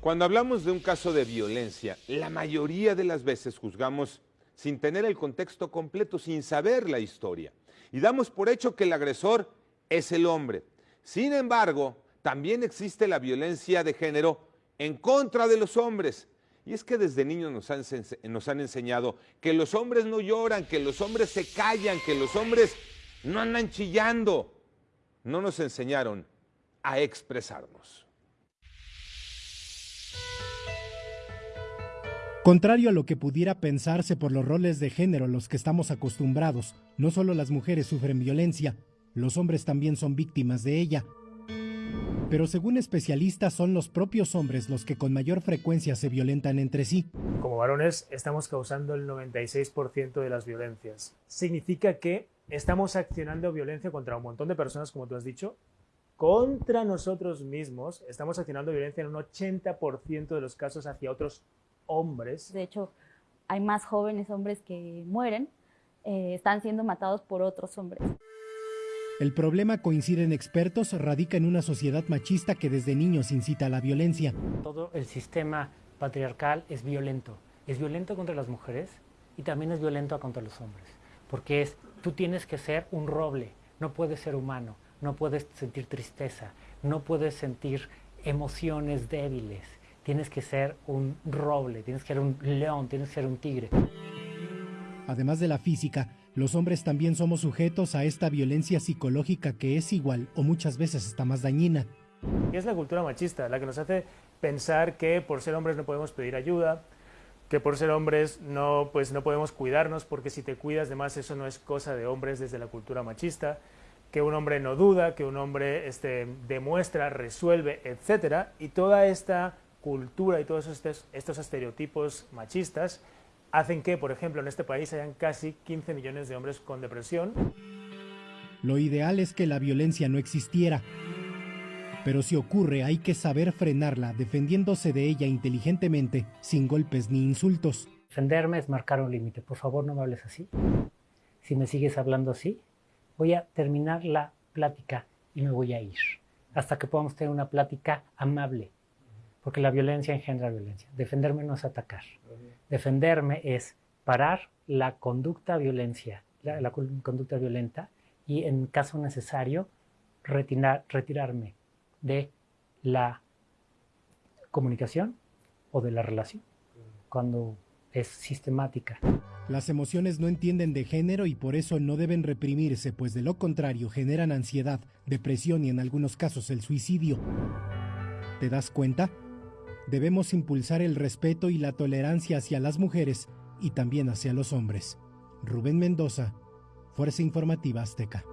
Cuando hablamos de un caso de violencia, la mayoría de las veces juzgamos sin tener el contexto completo, sin saber la historia. Y damos por hecho que el agresor es el hombre. Sin embargo, también existe la violencia de género en contra de los hombres. Y es que desde niños nos han, nos han, enseñado que los hombres no lloran, que los hombres se callan, que los hombres no andan chillando. No nos enseñaron a expresarnos. Contrario a lo que pudiera pensarse por los roles de género a los que estamos acostumbrados, no solo las mujeres sufren violencia, los hombres también son víctimas de ella. Pero según especialistas son los propios hombres los que con mayor frecuencia se violentan entre sí. Como varones estamos causando el 96% de las violencias. Significa que estamos accionando violencia contra un montón de personas, como tú has dicho, contra nosotros mismos. Estamos accionando violencia en un 80% de los casos hacia otros hombres. De hecho, hay más jóvenes hombres que mueren, eh, están siendo matados por otros hombres. El problema, coinciden expertos, radica en una sociedad machista que desde niños incita a la violencia. Todo el sistema patriarcal es violento. Es violento contra las mujeres y también es violento contra los hombres. Porque es, tú tienes que ser un roble, no puedes ser humano, no puedes sentir tristeza, no puedes sentir emociones débiles tienes que ser un roble, tienes que ser un león, tienes que ser un tigre. Además de la física, los hombres también somos sujetos a esta violencia psicológica que es igual o muchas veces está más dañina. Y es la cultura machista la que nos hace pensar que por ser hombres no podemos pedir ayuda, que por ser hombres no, pues no podemos cuidarnos porque si te cuidas de más eso no es cosa de hombres desde la cultura machista, que un hombre no duda, que un hombre este, demuestra, resuelve, etc. Y toda esta cultura y todos estos, estos estereotipos machistas hacen que, por ejemplo, en este país hayan casi 15 millones de hombres con depresión. Lo ideal es que la violencia no existiera, pero si ocurre hay que saber frenarla defendiéndose de ella inteligentemente, sin golpes ni insultos. Defenderme es marcar un límite. Por favor, no me hables así. Si me sigues hablando así, voy a terminar la plática y me voy a ir. Hasta que podamos tener una plática amable, porque la violencia engendra violencia. Defenderme no es atacar. Defenderme es parar la conducta violencia, la, conducta violenta y en caso necesario retirarme de la comunicación o de la relación cuando es sistemática. Las emociones no entienden de género y por eso no deben reprimirse, pues de lo contrario generan ansiedad, depresión y en algunos casos el suicidio. ¿Te das cuenta? Debemos impulsar el respeto y la tolerancia hacia las mujeres y también hacia los hombres. Rubén Mendoza, Fuerza Informativa Azteca.